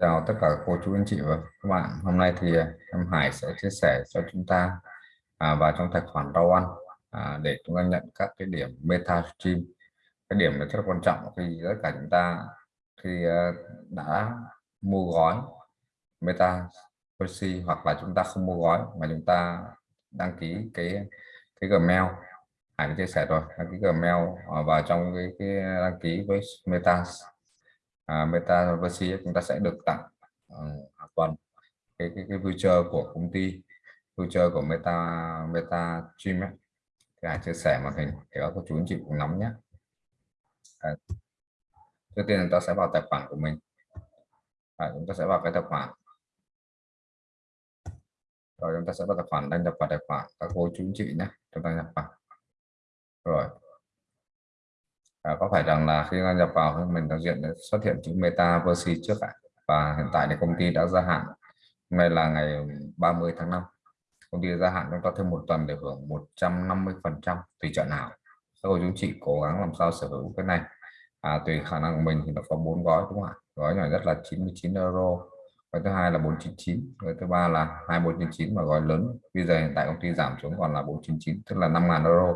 Chào tất cả cô chú anh chị và các bạn. Hôm nay thì à, em Hải sẽ chia sẻ cho chúng ta à, vào trong tài khoản rau ăn à, để chúng ta nhận các cái điểm meta stream. Cái điểm này rất là quan trọng khi tất cả chúng ta khi à, đã mua gói meta Percy hoặc là chúng ta không mua gói mà chúng ta đăng ký cái cái Gmail Hải chia sẻ rồi đăng ký Gmail à, vào trong cái, cái đăng ký với meta à, Metaverse chúng ta sẽ được tặng uh, hàng tuần cái, cái cái voucher của công ty voucher của Meta Meta Stream ấy. thì hãy chia sẻ màn hình để các cô chú anh chị cùng nắm nhé. À, trước tiên chúng ta sẽ vào tài khoản của mình. À, chúng ta sẽ vào cái tài khoản. Rồi chúng ta sẽ vào tài khoản đăng nhập vào tài khoản. Các cô chú anh chị nhé chúng ta nhập vào. Rồi à, có phải rằng là khi gia nhập vào thì mình đại diện xuất hiện chữ metaverse trước ạ? Và hiện tại thì công ty đã gia hạn. Hôm nay là ngày 30 tháng 5 công ty gia hạn chúng ta thêm một tuần để hưởng 150 phần trăm tùy chọn nào. Các cô chú chị cố gắng làm sao sở hữu cái này. À, tùy khả năng của mình thì nó có bốn gói đúng không ạ? Gói nhỏ nhất là 99 euro gói thứ hai là 499 gói thứ ba là 2499 và gói lớn. Bây giờ hiện tại công ty giảm xuống còn là 499 tức là 5.000 euro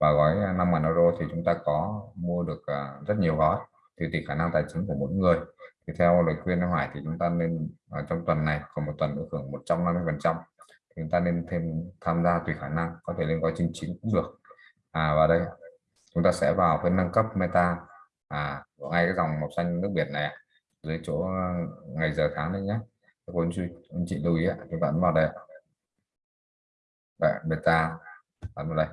và gói à, 5.000 euro thì chúng ta có mua được à, rất nhiều gói. Thì tùy khả năng tài chính của mỗi người. Thì theo lời khuyên Hoài thì chúng ta nên ở trong tuần này còn một tuần được hưởng 150 phần trăm. Thì chúng ta nên thêm tham gia tùy khả năng có thể lên gói 99 cũng được. À và đây chúng ta sẽ vào phần nâng cấp meta à ngay cái dòng màu xanh nước biển này dưới chỗ ngày giờ tháng đấy nhé các anh chị lưu ý chúng ta ấn vào đây Đấy, beta ấn vào đây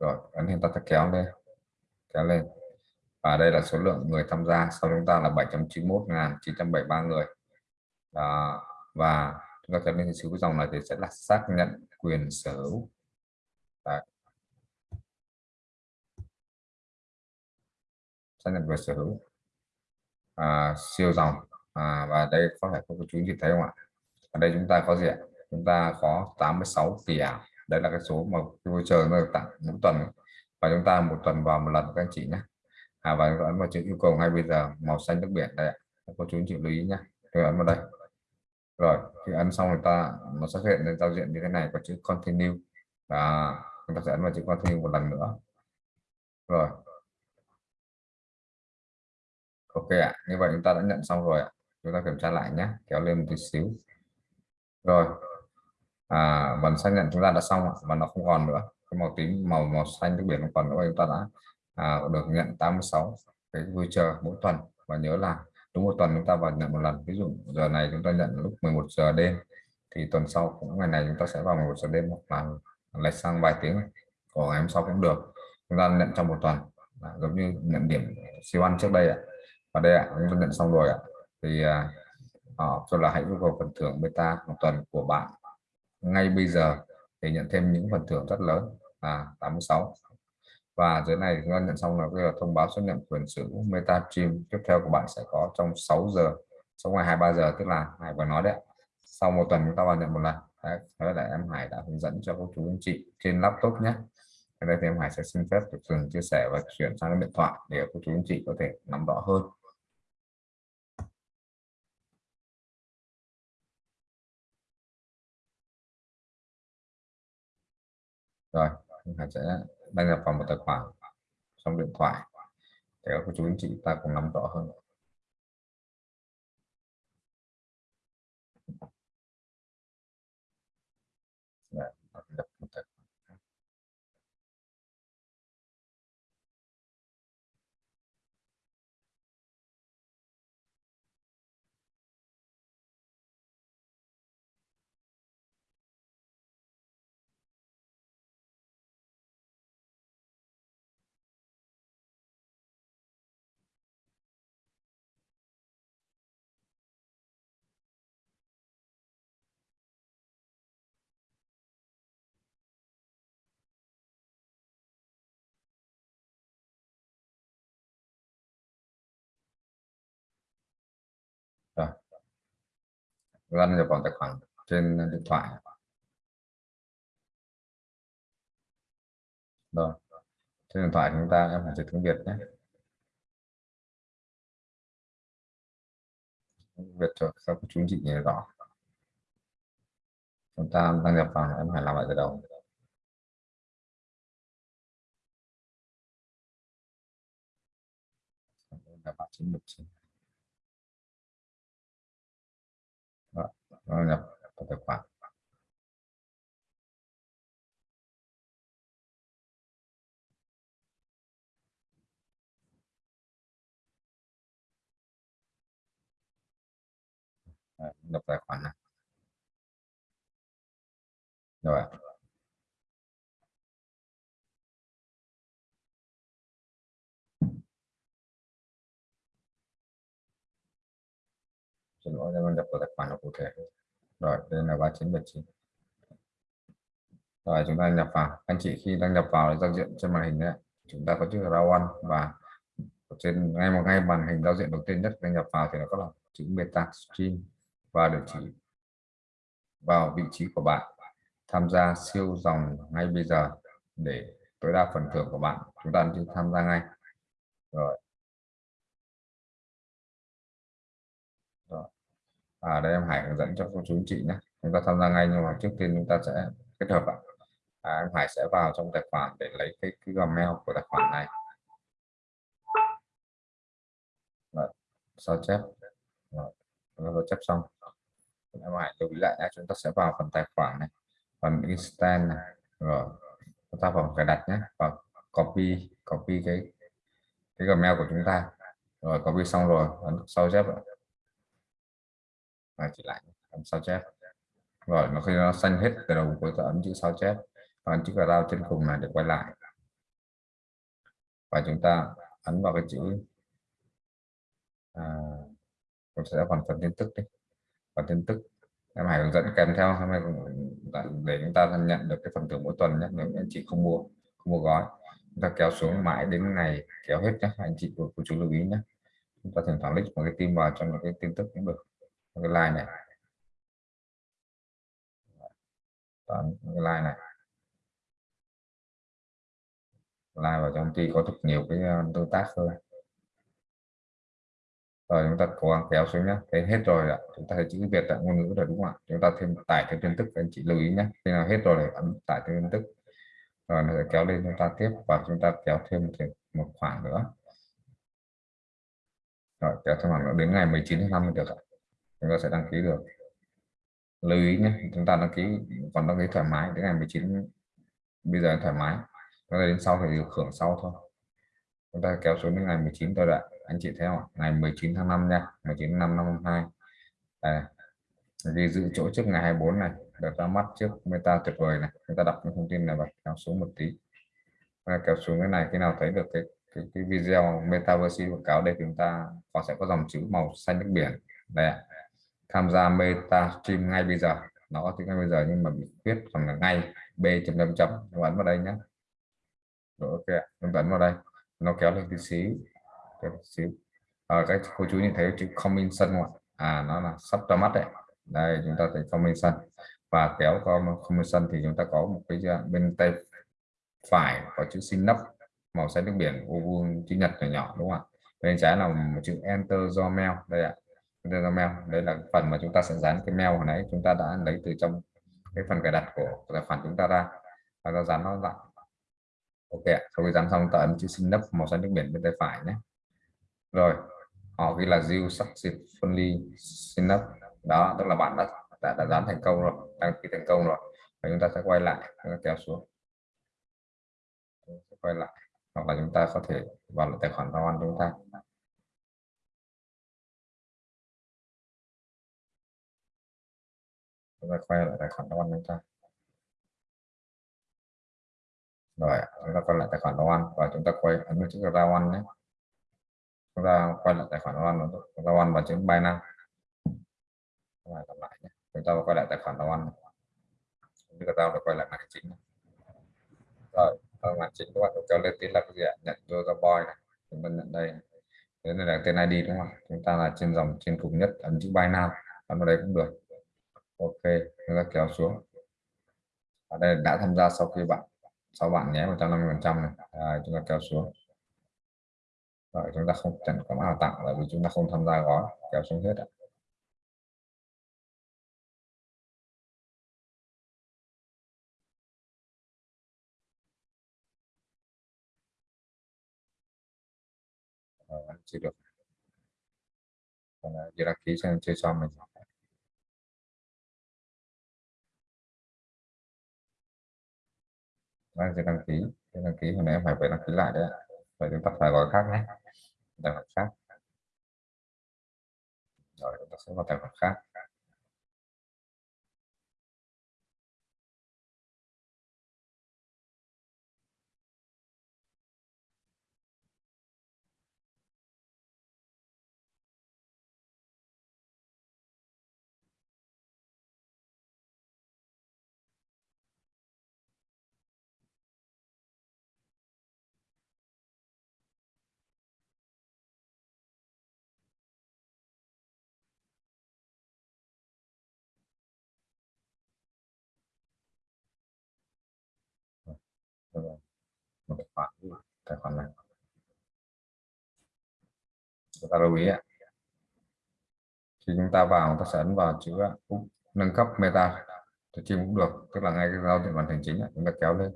rồi ấn hiện ta kéo lên kéo lên. Và đây là số lượng người tham gia. Sau chúng ta là 791.973 người. Đó. và chúng ta cần lên số cái dòng này thì sẽ là xác nhận quyền sở hữu. Đấy. xác nhận quyền sở hữu. À, siêu dòng. À, và đây có thể có chú chị thấy không ạ? Ở đây chúng ta có gì ạ? Chúng ta có 86 tỷ ảo đấy là cái số mà voucher nó được tặng mỗi tuần và chúng ta một tuần vào một lần các anh chị nhé à, và ấn vào chữ yêu cầu ngay bây giờ màu xanh nước biển đây cô chú anh chị lưu ý nhé tôi ấn vào đây. Rồi khi ấn xong người ta nó xuất hiện lên giao diện như thế này có chữ continue. Và chúng ta sẽ ấn vào chữ continue một lần nữa. Rồi. Ok ạ như vậy chúng ta đã nhận xong rồi ạ. Chúng ta kiểm tra lại nhé kéo lên một tí xíu. Rồi à, phần xác nhận chúng ta đã xong và nó không còn nữa. Cái màu tím màu màu xanh nước biển không còn nữa chúng ta đã à, được nhận 86 cái vui chờ mỗi tuần và nhớ là đúng một tuần chúng ta vào nhận một lần. Ví dụ giờ này chúng ta nhận lúc 11 giờ đêm thì tuần sau cũng ngày này chúng ta sẽ vào 11 giờ đêm hoặc là lệch sang vài tiếng của ngày hôm sau cũng được. Chúng ta nhận trong một tuần. À, giống như nhận điểm siêu ăn trước đây ạ. Và đây ạ chúng ta nhận xong rồi ạ. Thì à, ờ, cho là hãy yêu cầu phần thưởng beta một tuần của bạn ngay bây giờ để nhận thêm những phần thưởng rất lớn. À 86 và dưới này chúng ta nhận xong là bây giờ thông báo xác nhận quyền sở hữu meta stream tiếp theo của bạn sẽ có trong 6 giờ sau ngày 23 giờ tức là Hải vừa nói đấy sau một tuần chúng ta vào nhận một lần. Đấy, là em Hải đã hướng dẫn cho cô chú anh chị trên laptop nhé. Đây thì em Hải sẽ xin phép được dừng chia sẻ và chuyển sang điện thoại để cô chú anh chị có thể nắm rõ hơn. Rồi mình sẽ đăng nhập vào một tài khoản trong điện thoại. Để các chú anh chị ta cùng nắm rõ hơn. lăn nhập vào tài khoản trên điện thoại. Rồi, trên điện thoại chúng ta em phải dịch tiếng Việt nhé. Việt cho các chú chị nhớ rõ. Chúng ta đăng nhập vào, em phải làm lại từ đầu. Đăng nhập vào 919 nó nhập vào tài khoản. Nhập tài khoản này rồi. Xin lỗi, em nhập vào tài khoản cụ thể. Rồi, đây là ba chín bảy chín. Rồi, chúng ta nhập vào. Anh chị khi đăng nhập vào giao diện trên màn hình đấy, chúng ta có chữ rawan và trên, ngay một ngay màn hình giao diện đầu tiên nhất đăng nhập vào thì nó có là chữ meta stream và địa chỉ vào vị trí của bạn. Tham gia siêu dòng ngay bây giờ để tối đa phần thưởng của bạn. Chúng ta chỉ tham gia ngay. Rồi. À đây em Hải hướng dẫn cho cô chú chị nhé. Chúng ta tham gia ngay nhưng mà trước tiên chúng ta sẽ kết hợp ạ. À, em Hải sẽ vào trong tài khoản để lấy cái, cái Gmail của tài khoản này. Rồi. sao chép? Rồi. Rồi, chép xong. Em Hải lưu ý lại nhé chúng ta sẽ vào phần tài khoản này phần instant này. Rồi chúng ta vào cài đặt nhé và copy copy cái cái gmail của chúng ta. Rồi copy xong rồi ấn sao chép và chỉ lại ấn sao chép. Rồi nó khi nó xanh hết từ đầu cuối ta ấn chữ sao chép. Và ấn chữ cà rao trên cùng này để quay lại. Và chúng ta ấn vào cái chữ à, chúng sẽ phần phần tin tức đi. Phần tin tức em hãy hướng dẫn kèm theo. Để chúng ta nhận được cái phần thưởng mỗi tuần nhé. Nếu anh chị không mua không mua gói chúng ta kéo xuống mãi đến ngày kéo hết nhé. Anh chị của, của chú lưu ý nhé. Chúng ta thỉnh thoảng click một cái tim vào trong một cái tin tức cũng được cái like này. Toàn cái like này. Like vào trong tuy có rất nhiều cái ờ, tương tác thôi. Rồi chúng ta cố gắng kéo xuống nhé thế hết rồi ạ. Chúng ta thấy chữ việt tại ngôn ngữ rồi đúng không ạ? Chúng ta thêm tải thêm tin tức anh chị lưu ý nhé khi nào hết rồi ấn tải thêm tin tức rồi nó sẽ kéo lên chúng ta tiếp và chúng ta kéo thêm một khoảng nữa. Rồi, kéo thêm khoảng nữa. Đến ngày 19 tháng 5 được ạ chúng ta sẽ đăng ký được. Lưu ý nhé chúng ta đăng ký còn đăng ký thoải mái đến ngày 19 bây giờ thoải mái. Chúng ta đến sau thì được hưởng sau thôi. Chúng ta kéo xuống đến ngày 19 tôi đã anh chị theo ngày 19 tháng 5 nha 19 tháng 5 năm 22 à, ghi giữ chỗ trước ngày 24 này được ra mắt trước meta tuyệt vời này. Chúng ta đọc những thông tin này và kéo xuống một tí. Và kéo xuống cái này khi nào thấy được cái cái, cái video metaverse quảng cáo đây chúng ta có sẽ có dòng chữ màu xanh nước biển. Đây tham gia meta stream ngay bây giờ. Nó có ngay bây giờ nhưng mà bị viết phần là ngay b chấm chấm chấm. Ấn vào đây nhé rồi ok chúng ấn vào đây. Nó kéo lên tí xíu ờ, cái xíu à, các cô chú nhìn thấy chữ comment sân không ạ? À nó là sắp ra mắt đấy. Đây chúng ta thấy comment sân và kéo qua coming thì chúng ta có một cái bên tay phải có chữ sinh nấp màu xanh nước biển ô vuông chữ nhật nhỏ nhỏ đúng không ạ? Bên trái là một chữ enter Gmail đây ạ enter đây là phần mà chúng ta sẽ dán cái mail hồi nãy. Chúng ta đã lấy từ trong cái phần cài đặt của tài khoản chúng ta ra. Và ta dán nó lại. Ok sau khi dán xong ta ấn chữ sinh nấp màu xanh nước biển bên tay phải nhé. Rồi. Họ ghi là you successfully sign up đó tức là bạn đã đã, đã dán thành công rồi. Đăng ký thành công rồi. Và chúng ta sẽ quay lại. Chúng ta kéo xuống. Quay lại. Hoặc là chúng ta có thể vào lại tài khoản giao chúng ta. Chúng ta quay lại tài khoản giao ăn chúng ta rồi, chúng ta quay lại tài khoản giao ăn và chúng ta quay ấn chữ giao ăn nhé. Chúng ta quay lại tài khoản One chúng ta One và chữ Binance. Lại lặp lại nhé. Chúng ta quay lại tài khoản One chúng ta đã quay lại màn chính rồi ở màn chính các bạn cho lên tin là cái gì ạ? Nhận user boy này. Chúng ta nhận đây. Thế này là tên ID đúng không chúng ta là trên dòng, trên cùng nhất ấn chữ Binance. Ấn vào đây cũng được ok chúng ta kéo xuống. Ở đây đã tham gia sau khi bạn sau bạn nhé 150 phần trăm này. À, chúng ta kéo xuống. Rồi chúng ta không chẳng có nào tặng là vì chúng ta không tham gia gói. Kéo xuống hết ạ. À, chỉ được. Còn là đăng ký xem chơi xong mình. Vâng, đang chưa đăng ký. Đăng ký, hồi nãy phải phải đăng ký lại đấy vậy chúng ta phải gọi khác nhé. Tài khoản khác. Rồi, chúng ta sẽ vào tài khoản khác. Một tài khoản tài khoản này. Chúng ta lưu ý ạ. Khi chúng ta vào chúng ta sẽ ấn vào chữ à, nâng cấp meta. Thì chim cũng được tức là ngay cái giao diện màn hình chính chúng ta kéo lên.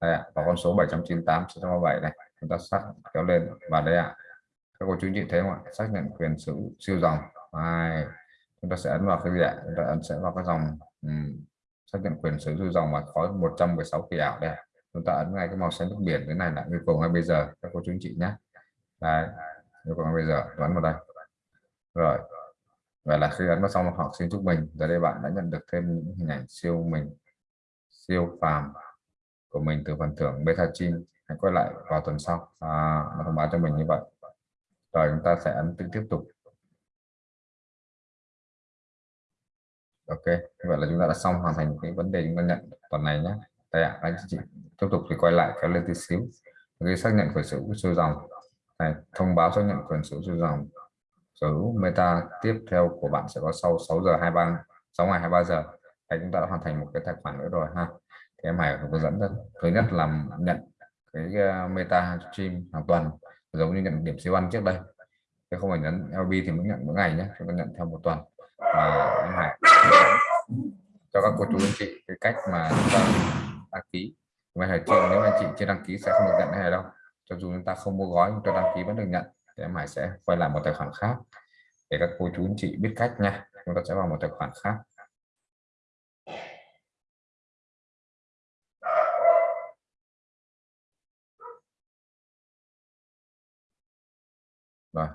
Đây ạ và con số 798 637 này. Chúng ta sát kéo lên và đây ạ. Các cô chú chị thấy không ạ? Xác nhận quyền sử siêu dòng. Hai. chúng ta sẽ ấn vào cái gì ạ? Chúng ta ấn sẽ vào cái dòng um, xác nhận quyền sử dụng dòng mà có 116 kỳ ảo đây chúng ta ấn ngay cái màu xanh nước biển cái này là yêu cầu ngay bây giờ các cô chú anh chị nhé. Đấy yêu cầu ngay bây giờ ấn vào đây. Rồi vậy là khi ấn vào xong họ xin chúc mình giờ đây bạn đã nhận được thêm những hình ảnh siêu mình siêu phàm của mình từ phần thưởng beta chin hãy quay lại vào tuần sau. À, thông báo cho mình như vậy. Rồi chúng ta sẽ ấn tiếp tục. Ok vậy là chúng ta đã xong hoàn thành cái vấn đề chúng ta nhận tuần này nhé. Đây ạ anh chị tiếp tục thì quay lại kéo lên tí xíu. Cái xác nhận quyền sở hữu siêu dòng. Này thông báo xác nhận quyền sở hữu siêu dòng. Sở hữu meta tiếp theo của bạn sẽ có sau 6 giờ 23 6 ngày 23 giờ. Đấy, chúng ta đã hoàn thành một cái tài khoản nữa rồi ha. Thì em Hải hướng dẫn thứ nhất là nhận cái ờ, meta stream hàng tuần giống như nhận điểm siêu ăn trước đây. Chứ không phải nhấn LB thì mới nhận mỗi ngày nhé chúng ta nhận theo một tuần. Và em Hải cho các cô chú anh chị cái cách mà chúng ta đăng ký ngoài hải trường nếu anh chị chưa đăng ký sẽ không được nhận này đâu. Cho dù chúng ta không mua gói chúng ta đăng ký vẫn được nhận, thì em Hải sẽ quay lại một tài khoản khác để các cô chú anh chị biết cách nha. Chúng ta sẽ vào một tài khoản khác. Rồi.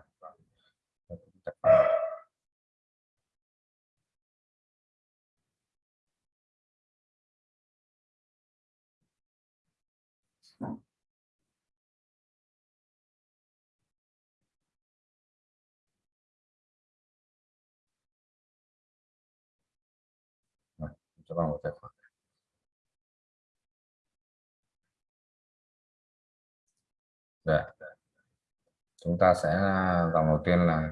Cho vào một tài khoản. Dạ. Chúng ta sẽ à, dòng đầu tiên là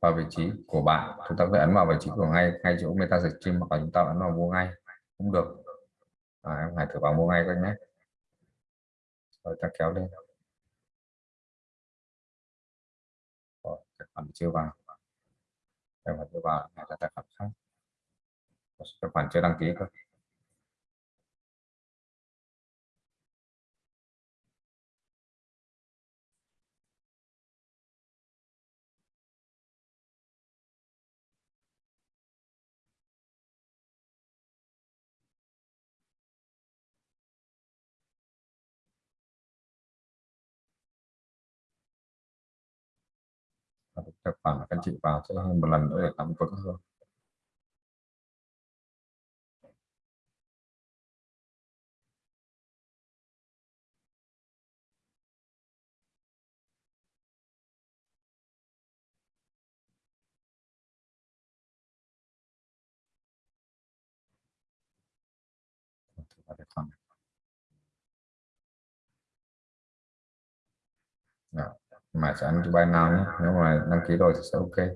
vào vị trí của bạn. Chúng ta phải ấn vào vị trí của ngay ngay chỗ meta search stream hoặc là chúng ta ấn vào mua ngay. Cũng được. À, em hãy thử vào mua ngay các nhé rồi ta kéo lên. Rồi, tài khoản chưa vào. Cái phải chưa vào, này là tài khoản khác. Tài khoản chưa đăng ký cơ tài khoản các chị vào sẽ một lần nữa để nắm vững hơn vâng, Thank you. Mà sẽ ăn buy nào nhé nếu mà đăng ký rồi thì sẽ ok.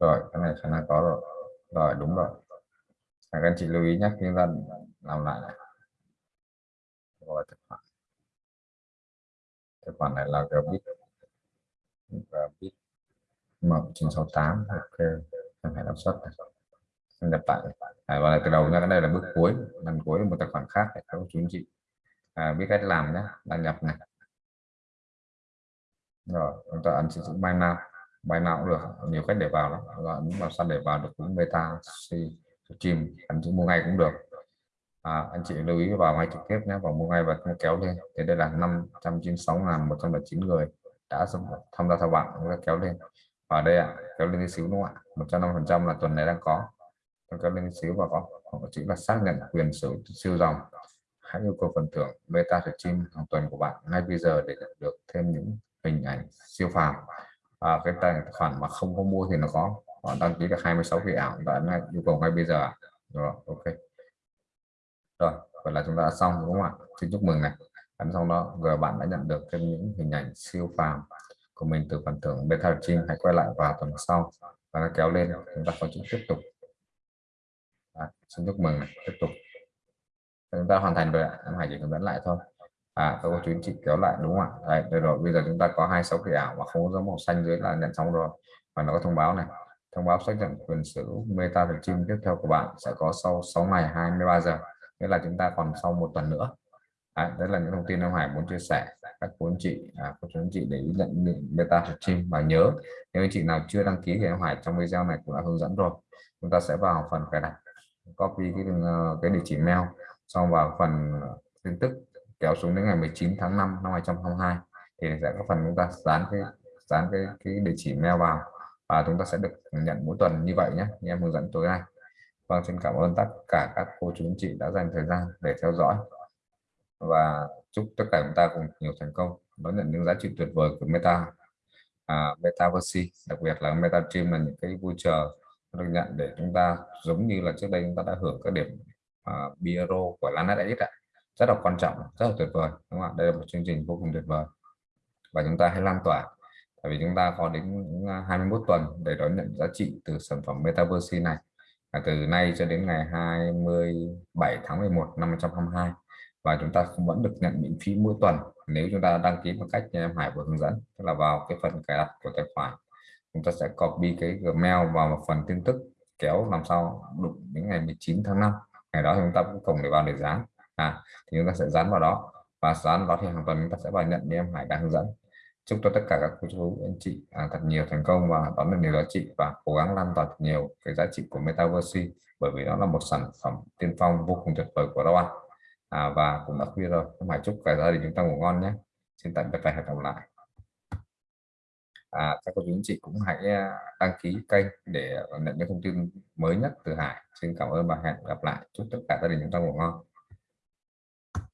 Rồi cái này khả năng có rồi. Rồi đúng rồi. Các anh chị lưu ý nhé khi ta làm lại này. Rồi tài khoản. Tài khoản này là gbit gbit mộng 968 ok. Em hãy đọc xuất này. Nhập lại. Này và từ đầu nha cái đây là bước cuối. Lần cuối một tài khoản khác để các chú anh chị à, biết cách làm nhé đăng nhập này rồi chúng ta ấn sử dụng bài nào, bài nào cũng được nhiều cách để vào lắm. Và ấn vào sẵn để vào được cũng beta stream, ấn chữ mua ngay cũng được. À, anh chị lưu ý vào ngay trực tiếp nhé vào mua ngay và kéo lên. Thì đây là 596.109 người đã tham gia theo bạn chúng ta kéo lên. Ở đây ạ à, kéo lên tí xíu đúng không ạ? 150 phần trăm là tuần này đang có. Kéo lên tí xíu và có chỉ chữ là xác nhận quyền sở siêu dòng. Hãy yêu cầu phần thưởng beta stream hàng tuần của bạn ngay bây giờ để nhận được thêm những hình ảnh siêu phàm. À, cái tài khoản mà không có mua thì nó có họ đăng ký được 26 kỳ ảo đã ngay yêu cầu ngay bây giờ rồi ok. Rồi vậy là chúng ta đã xong đúng không ạ? Xin chúc mừng này. Ấn xong đó giờ bạn đã nhận được thêm những hình ảnh siêu phàm của mình từ phần thưởng beta stream hãy quay lại vào tuần sau và kéo lên chúng ta có chữ tiếp tục. À, xin chúc mừng này. tiếp tục. Chúng ta hoàn thành rồi ạ. Em hãy chỉ hướng dẫn lại thôi à tôi có chú chị kéo lại đúng không ạ? Đây, đây rồi bây giờ chúng ta có hai sáu cái ảo và không có dấu màu xanh dưới là nhận xong rồi. Và nó có thông báo này. Thông báo xác nhận quyền sở hữu meta được chim tiếp theo của bạn sẽ có sau 6 ngày 23 giờ. Nghĩa là chúng ta còn sau một tuần nữa. À, đấy là những thông tin ông Hải muốn chia sẻ. Các cô anh chị à, các chú anh chị để ý nhận beta chim và nhớ nếu anh chị nào chưa đăng ký thì ông Hải trong video này cũng đã hướng dẫn rồi. Chúng ta sẽ vào phần cài đặt copy cái ờ, cái địa chỉ mail xong vào phần tin tức kéo xuống đến ngày 19 tháng 5 năm 2022 thì sẽ có phần chúng ta dán cái dán cái cái địa chỉ mail vào và chúng ta sẽ được nhận mỗi tuần như vậy nhé. Như em hướng dẫn tối nay. Vâng xin cảm ơn tất cả các cô chú anh chị đã dành thời gian để theo dõi và chúc tất cả chúng ta cùng nhiều thành công đón nhận những giá trị tuyệt vời của Meta à, Metaverse đặc biệt là Meta Dream là những cái vui chờ được nhận để chúng ta giống như là trước đây chúng ta đã hưởng các điểm uh, Biro của Lanet ạ rất là quan trọng rất là tuyệt vời đúng không ạ? Đây là một chương trình vô cùng tuyệt vời và chúng ta hãy lan tỏa. Tại vì chúng ta có đến 21 tuần để đón nhận giá trị từ sản phẩm Metaverse này. À, từ nay cho đến ngày 27 tháng 11 năm 2022 và chúng ta vẫn được nhận miễn phí mỗi tuần nếu chúng ta đăng ký một cách như em Hải vừa hướng dẫn tức là vào cái phần cài đặt của tài khoản. Chúng ta sẽ copy cái Gmail vào một phần tin tức kéo làm sao đụng đến ngày 19 tháng 5 ngày đó chúng ta cũng cùng để vào để dán à thì chúng ta sẽ dán vào đó. Và dán vào thì hàng tuần chúng ta sẽ vào nhận như em Hải đang hướng dẫn. Chúc cho tất cả các cô chú anh chị à, thật nhiều thành công và đón được nhiều giá trị và cố gắng lan tỏa nhiều cái giá trị của Metaverse bởi vì nó là một sản phẩm tiên phong vô cùng tuyệt vời của Rowan à, và cũng đã khuya rồi. Em Hải chúc cả gia đình chúng ta ngủ ngon nhé. Xin tạm biệt và hẹn gặp lại. À, các cô chú anh chị cũng hãy à, đăng ký kênh để nhận những thông tin mới nhất từ Hải. Xin cảm ơn và hẹn gặp lại. Chúc tất cả gia đình chúng ta ngủ ngon.